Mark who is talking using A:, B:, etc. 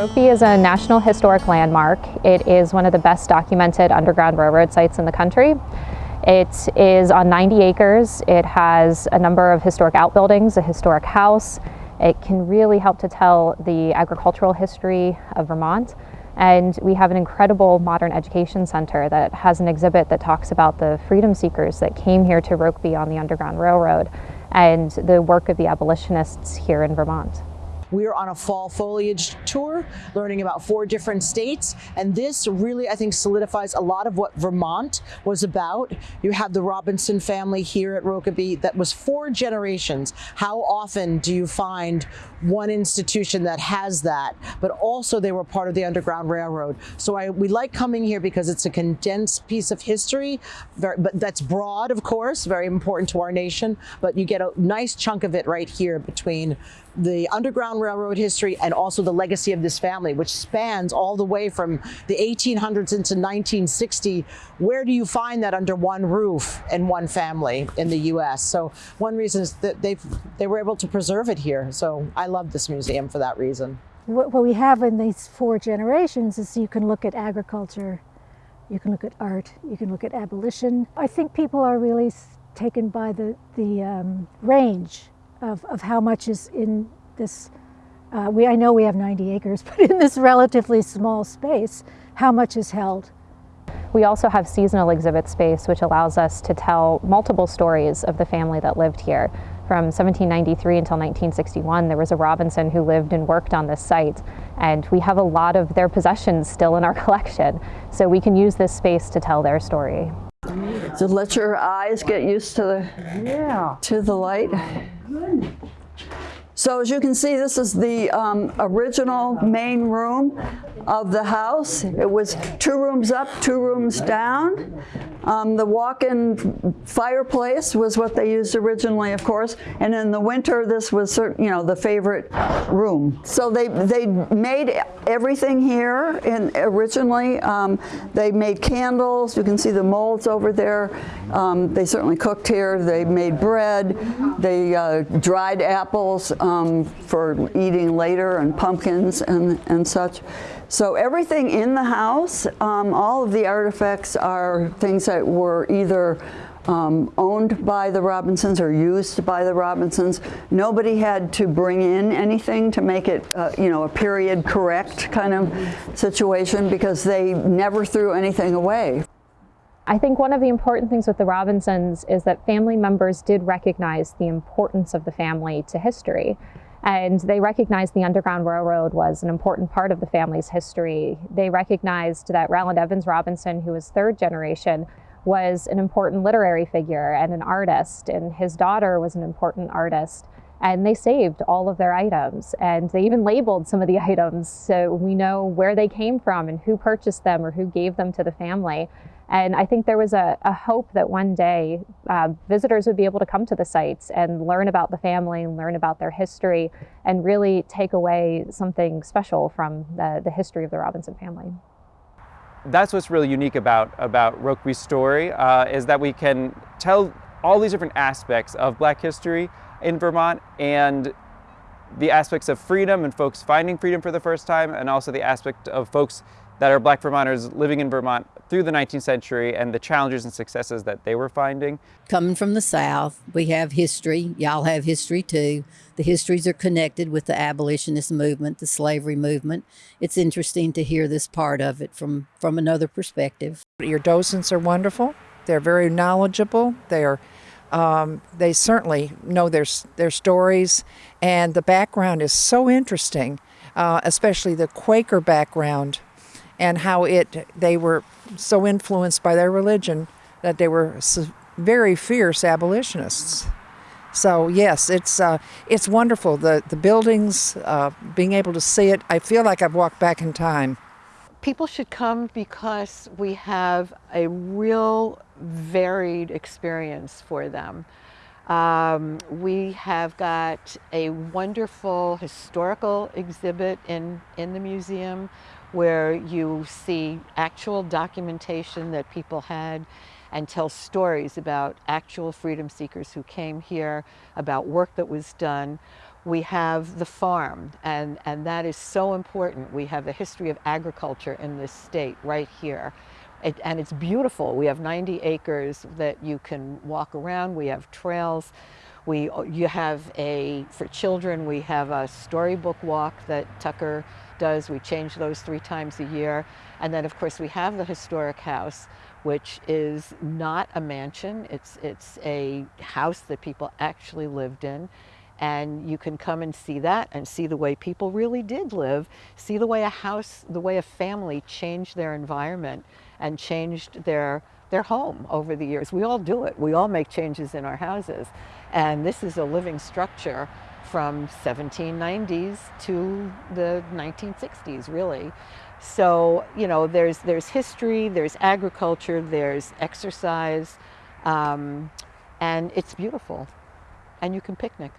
A: Rokeby is a National Historic Landmark. It is one of the best documented Underground Railroad sites in the country. It is on 90 acres. It has a number of historic outbuildings, a historic house. It can really help to tell the agricultural history of Vermont. And we have an incredible modern education center that has an exhibit that talks about the freedom seekers that came here to Rokeby on the Underground Railroad and the work of the abolitionists here in Vermont.
B: We're on a fall foliage tour, learning about four different states, and this really, I think, solidifies a lot of what Vermont was about. You have the Robinson family here at Rokeby that was four generations. How often do you find one institution that has that, but also they were part of the Underground Railroad. So I, we like coming here because it's a condensed piece of history, very, but that's broad, of course, very important to our nation, but you get a nice chunk of it right here between the Underground Railroad history and also the legacy of this family, which spans all the way from the 1800s into 1960. Where do you find that under one roof and one family in the U.S.? So one reason is that they they were able to preserve it here. So I love this museum for that reason.
C: What we have in these four generations is you can look at agriculture, you can look at art, you can look at abolition. I think people are really taken by the, the um, range of, of how much is in this, uh, we, I know we have 90 acres, but in this relatively small space, how much is held.
A: We also have seasonal exhibit space, which allows us to tell multiple stories of the family that lived here. From 1793 until 1961, there was a Robinson who lived and worked on this site, and we have a lot of their possessions still in our collection, so we can use this space to tell their story.
D: So let your eyes get used to the, yeah. to the light. So as you can see, this is the um, original main room of the house. It was two rooms up, two rooms down. Um, the walk-in fireplace was what they used originally, of course, and in the winter, this was, you know, the favorite room. So they they made everything here. And originally, um, they made candles. You can see the molds over there. Um, they certainly cooked here. They made bread. They uh, dried apples um, for eating later, and pumpkins and and such. So everything in the house, um, all of the artifacts are things that were either um, owned by the Robinsons or used by the Robinsons. Nobody had to bring in anything to make it, uh, you know, a period correct kind of situation because they never threw anything away.
A: I think one of the important things with the Robinsons is that family members did recognize the importance of the family to history. And they recognized the Underground Railroad was an important part of the family's history. They recognized that Rowland Evans Robinson, who was third generation, was an important literary figure and an artist, and his daughter was an important artist. And they saved all of their items, and they even labeled some of the items so we know where they came from and who purchased them or who gave them to the family. And I think there was a, a hope that one day uh, visitors would be able to come to the sites and learn about the family and learn about their history and really take away something special from the, the history of the Robinson family.
E: That's what's really unique about, about Rokeby's story, uh, is that we can tell all these different aspects of black history in Vermont and the aspects of freedom and folks finding freedom for the first time and also the aspect of folks that are black Vermonters living in Vermont through the 19th century and the challenges and successes that they were finding.
F: Coming from the South, we have history. Y'all have history too. The histories are connected with the abolitionist movement, the slavery movement. It's interesting to hear this part of it from, from another perspective.
G: Your docents are wonderful. They're very knowledgeable. They're um, they certainly know their, their stories, and the background is so interesting, uh, especially the Quaker background and how it they were so influenced by their religion that they were very fierce abolitionists. So yes, it's uh, it's wonderful. The the buildings, uh, being able to see it, I feel like I've walked back in time.
H: People should come because we have a real varied experience for them. Um, we have got a wonderful historical exhibit in, in the museum where you see actual documentation that people had and tell stories about actual freedom seekers who came here, about work that was done. We have the farm, and, and that is so important. We have the history of agriculture in this state right here. It, and it's beautiful. We have 90 acres that you can walk around. We have trails. We, you have a, for children, we have a storybook walk that Tucker does. We change those three times a year. And then of course we have the historic house, which is not a mansion. It's, it's a house that people actually lived in and you can come and see that and see the way people really did live, see the way a house, the way a family changed their environment and changed their their home over the years. We all do it. We all make changes in our houses. And this is a living structure from 1790s to the 1960s, really. So, you know, there's, there's history, there's agriculture, there's exercise, um, and it's beautiful. And you can picnic.